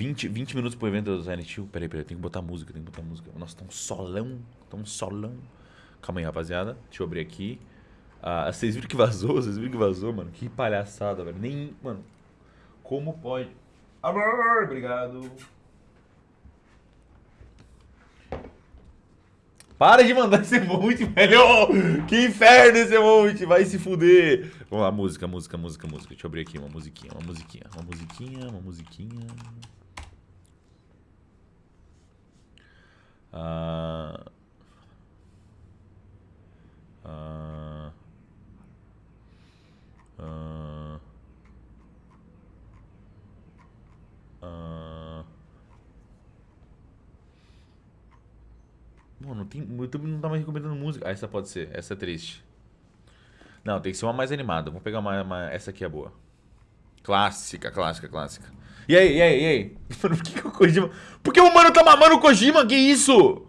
20, 20 minutos pro evento do Silent Hill. Peraí, peraí, tem que botar música, tem que botar música. Nossa, tá um solão, tá um solão. Calma aí, rapaziada. Deixa eu abrir aqui. Ah, vocês viram que vazou? Vocês viram que vazou, mano? Que palhaçada, velho. Nem. Mano. Como pode. Amor, obrigado. Para de mandar esse emote, velho! Que inferno esse emote! Vai se fuder! Vamos lá, música, música, música, música. Deixa eu abrir aqui uma musiquinha, uma musiquinha, uma musiquinha, uma musiquinha. Ah. Ah. Ah. Ah. Mano, tem, o YouTube não tá mais recomendando música. Ah, essa pode ser. Essa é triste. Não, tem que ser uma mais animada. Vamos pegar uma, uma- Essa aqui é boa. Clássica, clássica, clássica. E aí, e aí, e aí? Mano, por que, que o Kojima... Por que o mano tá mamando o Kojima? Que isso?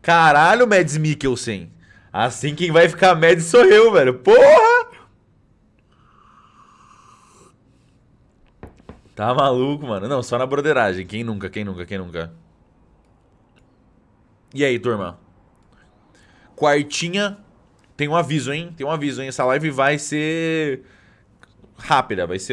Caralho, Mads Mikkelsen. Assim quem vai ficar Mads sou eu, velho. Porra! Tá maluco, mano. Não, só na broderagem. Quem nunca, quem nunca, quem nunca? E aí, turma? Quartinha. Tem um aviso, hein? Tem um aviso, hein? Essa live vai ser rápida. Vai ser uma